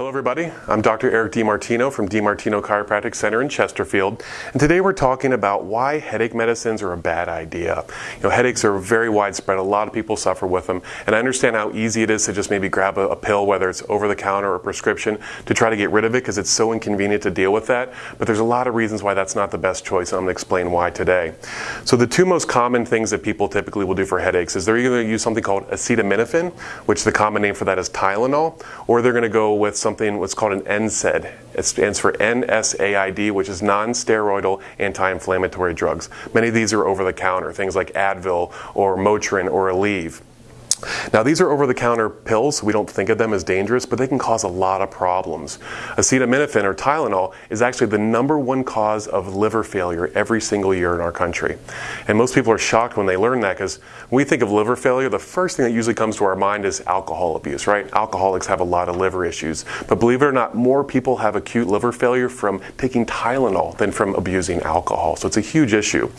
Hello everybody, I'm Dr. Eric DiMartino from DiMartino Chiropractic Center in Chesterfield, and today we're talking about why headache medicines are a bad idea. You know, headaches are very widespread, a lot of people suffer with them, and I understand how easy it is to just maybe grab a, a pill, whether it's over the counter or prescription, to try to get rid of it because it's so inconvenient to deal with that, but there's a lot of reasons why that's not the best choice, and I'm going to explain why today. So the two most common things that people typically will do for headaches is they're either going to use something called acetaminophen, which the common name for that is Tylenol, or they're going to go with some something what's called an NSAID. It stands for NSAID, which is non-steroidal anti-inflammatory drugs. Many of these are over the counter, things like Advil or Motrin or Aleve. Now these are over-the-counter pills. We don't think of them as dangerous, but they can cause a lot of problems. Acetaminophen or Tylenol is actually the number one cause of liver failure every single year in our country. And most people are shocked when they learn that because when we think of liver failure, the first thing that usually comes to our mind is alcohol abuse, right? Alcoholics have a lot of liver issues. But believe it or not, more people have acute liver failure from taking Tylenol than from abusing alcohol. So it's a huge issue.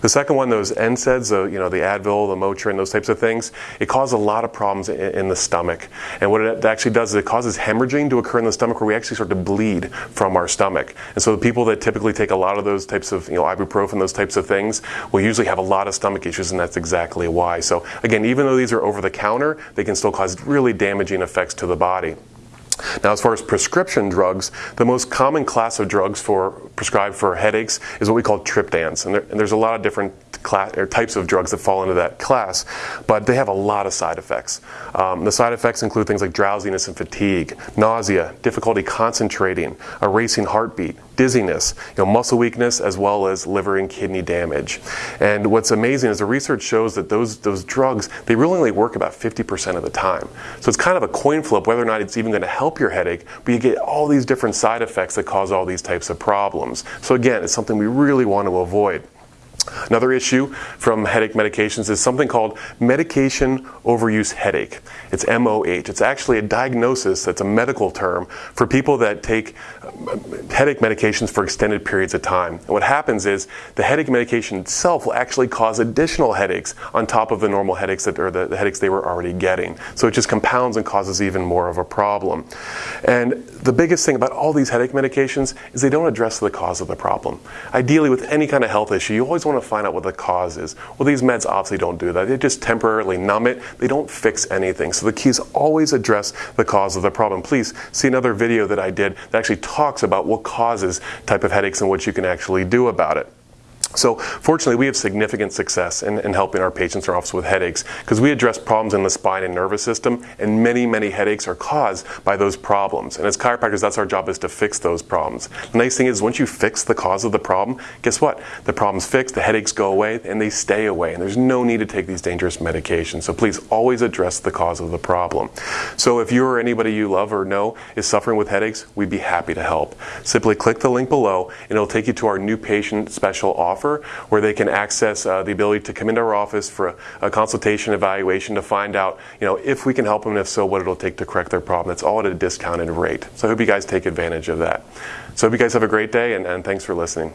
The second one, those NSAIDs, uh, you know, the Advil, the Motrin, those types of things, it causes a lot of problems in, in, the stomach. And what it actually does is it causes hemorrhaging to occur in the stomach where we actually start to bleed from our stomach. And so the people that typically take a lot of those types of, you know, ibuprofen, those types of things, will usually have a lot of stomach issues, and that's exactly why. So again, even though these are over the counter, they can still cause really damaging effects to the body. Now, as far as prescription drugs, the most common class of drugs for prescribed for headaches is what we call triptans, and, there, and there's a lot of different class, types of drugs that fall into that class, but they have a lot of side effects. Um, the side effects include things like drowsiness and fatigue, nausea, difficulty concentrating, a racing heartbeat, dizziness, you know, muscle weakness, as well as liver and kidney damage. And what's amazing is the research shows that those, those drugs, they really only work about 50% of the time. So it's kind of a coin flip whether or not it's even going to help your headache, but you get all these different side effects that cause all these types of problems. So again, it's something we really want to avoid. Another issue from headache medications is something called medication overuse headache. It's MOH. It's actually a diagnosis that's a medical term for people that take uh, headache medications for extended periods of time. And what happens is the headache medication itself will actually cause additional headaches on top of the normal headaches that or the, the headaches they were already getting. So it just compounds and causes even more of a problem. And the biggest thing about all these headache medications is they don't address the cause of the problem. Ideally, with any kind of health issue, you always want to find out what the cause is. Well, these meds obviously don't do that. They just temporarily numb it. They don't fix anything. So the key is always address the cause of the problem. Please see another video that I did that actually talks about what causes type of headaches and what you can actually do about it. So fortunately, we have significant success in, in helping our patients our office with headaches because we address problems in the spine and nervous system, and many, many headaches are caused by those problems. And as chiropractors, that's our job is to fix those problems. The nice thing is once you fix the cause of the problem, guess what? The problem's fixed, the headaches go away, and they stay away. And there's no need to take these dangerous medications. So please always address the cause of the problem. So if you or anybody you love or know is suffering with headaches, we'd be happy to help. Simply click the link below, and it'll take you to our new patient special offer offer where they can access uh, the ability to come into our office for a, a, consultation evaluation to find out, you know, if we can help them, and if so, what it'll take to correct their problem. It's all at a discounted rate. So I hope you guys take advantage of that. So I hope you guys have a great day, and, and thanks for listening.